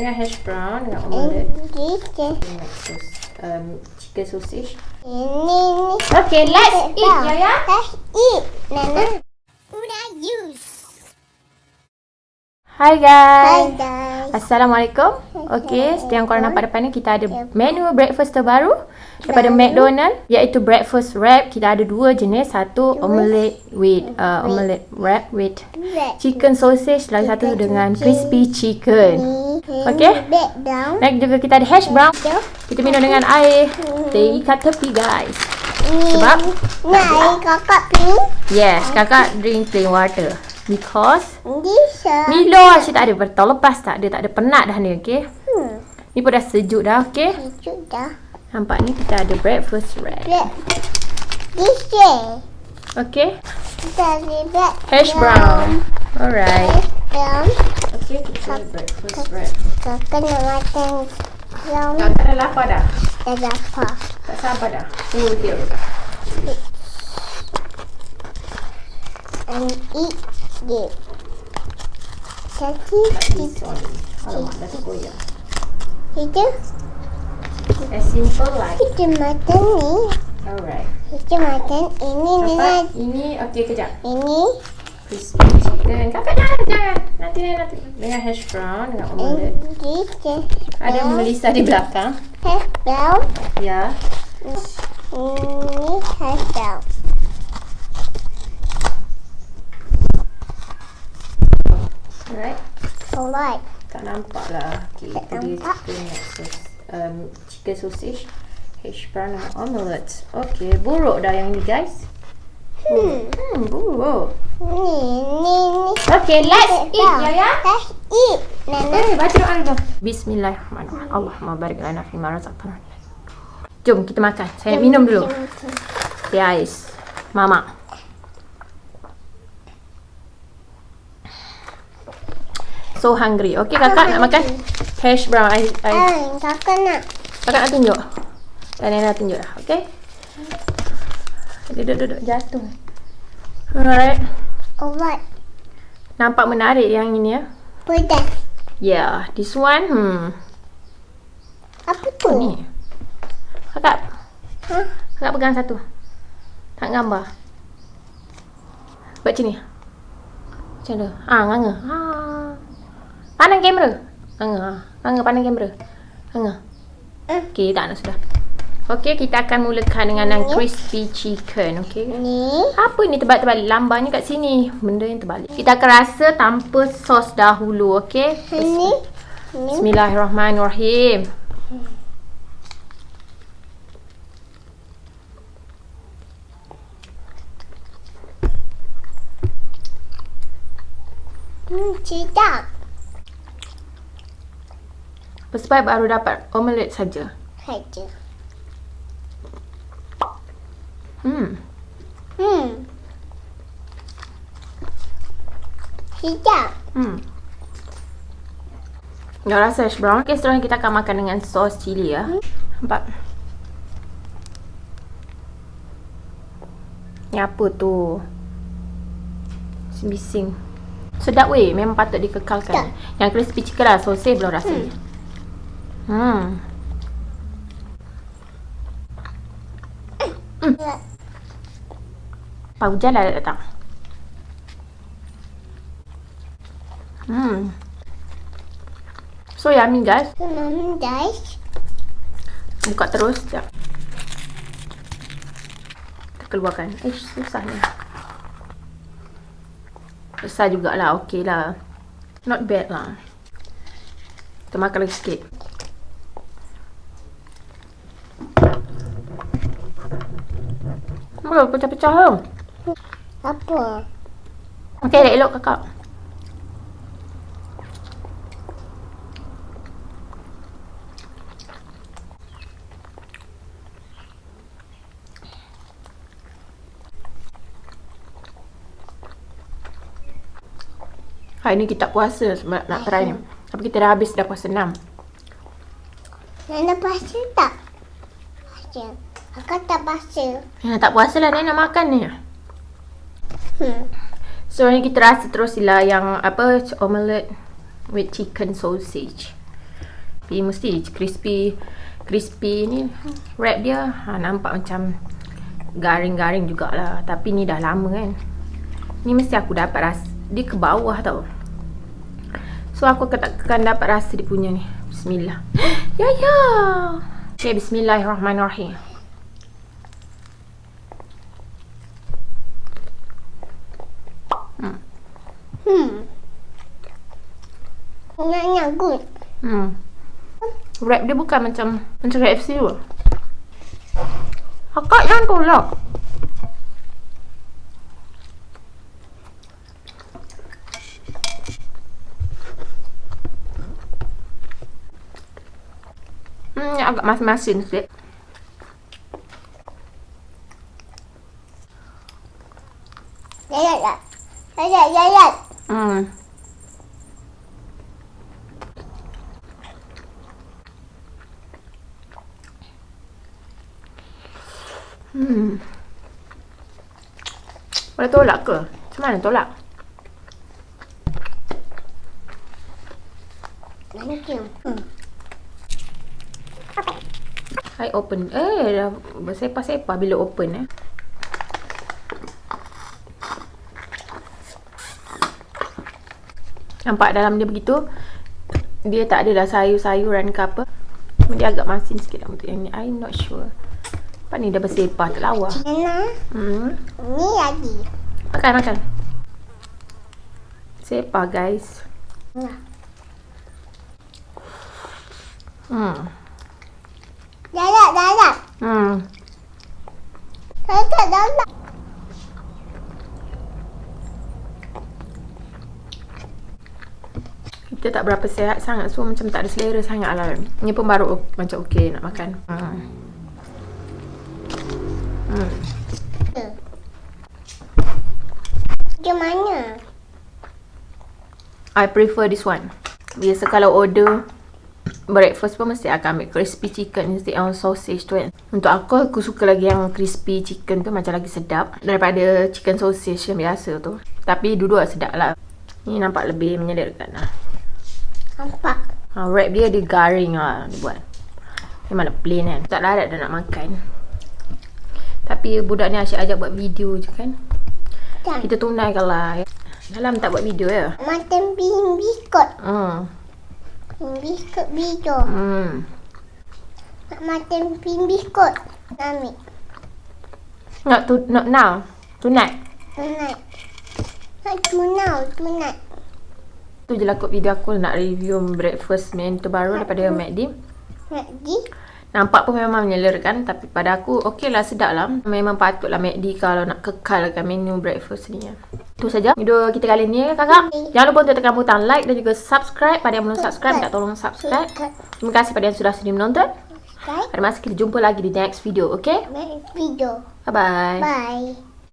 Dengan hash brown dengan omelette. Dengan sus, um, chicken sausage. Ini ni. Okay, let's eat, Yaya. Let's eat. Nana. Udah use. Hi Hi guys. guys. Assalamualaikum. Okey, seperti yang korang nampak depan ni kita ada menu breakfast terbaru daripada McDonald iaitu breakfast wrap. Kita ada dua jenis, satu omelette with uh, omelette wrap with chicken sausage lagi satu dengan crispy chicken. Okay. Dan juga kita ada hash brown. Kita minum dengan air teh kat tepi guys. Ni. Sebab? Ni air kakak ni. Yes, kakak drink plain water. Because. Milo asyik tak ada Tahun lepas tak ada Tak ada penat dah ni okay Hmm. Ni pun dah sejuk dah okay Sejuk dah. Nampak ni kita ada breakfast wrap. Bisa. Okay Kita ada back Hash brown Alright Brown. Okay kita breakfast wrap Kakak nak makan brown. Kakak dah lapar dah Dah dapat. Tak sabar dah Oh dia And eat it. Jadi, Alamak dah tergoyang itu As simple like. Kita makan ni. Alright. Kita makan ini dengan Ini? Okay kejap. Ini. Crispy chicken. Kakak jangan jangan Nanti nanti Dengan hash brown Dengan omelette. Kita. Ada Melissa di belakang. Hash brown. Ya. Ini hash brown. Alright Alright. Tak nampak lah. Okay, Tak itu dia nampak. chicken sausage. Um, chicken sausage. Hash brown omelette. Okay, buruk dah yang ni guys. Hmm. Hmm, buruk. Ni, ni, ni. Okay, let's eat Dah. ya ya. Let's eat. Nana. Eh, baca doa dulu. Bismillahirrahmanirrahim. Allahumma barik lana fi ma razaqtana. Jom kita makan. Saya minum dulu. Teh ais. Mama. So hungry. Okay, kakak nak makan hash brown. I, I, Ah, kakak nak. Kakak nak tunjuk. Dan Nena tunjuk dah. Okay? Duduk, duduk. Jatuh. Alright. Alright. Nampak menarik yang ini ya. Pedas. Yeah. This one. Hmm. Apa tu? Oh, ni. Kakak. Hah? Kakak pegang satu. Tak gambar. Buat macam ni. Macam mana? Ah, nganga. Ah. Pandang kamera. Nganga. Ah. Nganga pandang kamera. Nganga. Hmm. Okay, tak nak sudah. Okay, kita akan mulakan dengan yang crispy chicken. Okay. Ni. Apa ni terbalik-terbalik? Lambangnya kat sini. Benda yang terbalik. Kita akan rasa tanpa sos dahulu. Okay. Ni. Ni. Bismillahirrahmanirrahim. Hmm, sedap. Sebab baru dapat omelette saja. Saja. Hmm. Hmm. Sedap. Hmm. Dah rasa hash brown. Okay, seterusnya kita akan makan dengan sos cili ya. Nampak? Ni apa tu? Bising. Sedap weh. Memang patut dikekalkan. Sedap. Yang crispy chicken lah. Sosej belum rasanya. Hmm. Hmm. Apa hujan dah datang? Hmm. So yummy guys. Hmm, guys. Buka terus sekejap. Kita keluarkan. Eh, susah ni. Besar jugalah. Okey lah. Not bad lah. Kita makan lagi sikit. Oh, pecah-pecah tu. Apa? Okey, elok-elok kakak. Hari ni kita puasa sebab nak try ni. Tapi kita dah habis dah puasa 6. Nana pasal tak? Pasal. Kakak tak pasal. Ya, tak puasa lah Nana makan ni. Hmm. So ni kita rasa terus sila yang apa omelette with chicken sausage. Tapi mesti crispy crispy ni wrap dia ha, nampak macam garing-garing jugalah. Tapi ni dah lama kan. Ni mesti aku dapat rasa dia ke bawah tau. So aku akan dapat rasa dia punya ni. Bismillah. ya ya. Okay, bismillahirrahmanirrahim. Hmm. Hmm. Nyanya good. Hmm. Wrap dia bukan macam macam KFC tu. Akak jangan tolak. Hmm, agak masin-masin sikit. Yayat tak? Yayat, yayat. Hmm. Hmm. Boleh tolak ke? Macam mana tolak? Thank you. Hmm. I open. Eh, dah bersepah-sepah bila open eh. Nampak dalam dia begitu. Dia tak adalah sayur-sayuran ke apa. Dia agak masin sikit dalam tu. Yang ni, I'm not sure. Apa ni dah bersepah tak lawa. Nana, Hmm. ni lagi. Makan, makan. Sepah guys. Nah. Hmm. Yayat, yayat. Hmm. Yayat, yayat. Kita tak berapa sihat sangat So macam tak ada selera sangat lah Ni pun baru macam okey nak makan hmm. Hmm. Macam mana? I prefer this one. Biasa kalau order Breakfast pun mesti akan ambil crispy chicken Instead of sausage tu kan. Untuk aku, aku suka lagi yang crispy chicken tu Macam lagi sedap Daripada chicken sausage yang biasa tu. Tapi dua-dua sedap lah. Ni nampak lebih menyederakan lah. Nampak. ha, Wrap dia dia garing lah dia buat. Nak plain kan. Tak larat dah nak makan Tapi budak ni asyik ajak buat video je kan Kan? Kita tunaikan lah Dalam tak buat video ya Macam bin biskut. Hmm Bin biskut bijo. Hmm Nak macam bin biskut. Ambil. Not to not now. Tonight. Tunai. Nak tunau, tunai. Tu je lah kot video aku nak review breakfast menu terbaru daripada McD. Nak di. Nampak pun memang menyelerakan tapi pada aku okey lah sedap lah. Memang patutlah McD kalau nak kekalkan menu breakfast ni. Itu saja video kita kali ni kakak. Jangan lupa untuk tekan butang like dan juga subscribe pada yang belum subscribe minta tolong subscribe. Terima kasih pada yang sudah sudi menonton. Pada masa kita jumpa lagi di next video, okay? Next video. Bye bye. Bye.